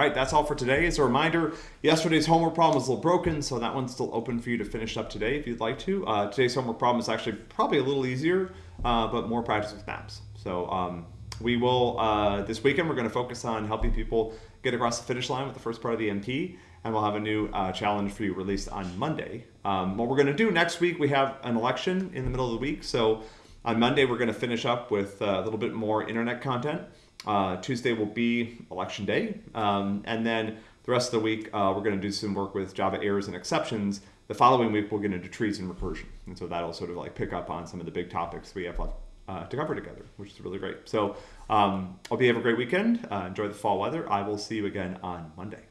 All right, that's all for today. As a reminder, yesterday's homework problem was a little broken, so that one's still open for you to finish up today if you'd like to. Uh, today's homework problem is actually probably a little easier, uh, but more practice with maps. So um, we will, uh, this weekend, we're going to focus on helping people get across the finish line with the first part of the MP, and we'll have a new uh, challenge for you released on Monday. Um, what we're going to do next week, we have an election in the middle of the week, so on Monday, we're going to finish up with uh, a little bit more internet content. Uh, Tuesday will be election day. Um, and then the rest of the week, uh, we're going to do some work with Java errors and exceptions. The following week, we'll get into trees and recursion. And so that'll sort of like pick up on some of the big topics we have left uh, to cover together, which is really great. So um, hope you have a great weekend. Uh, enjoy the fall weather. I will see you again on Monday.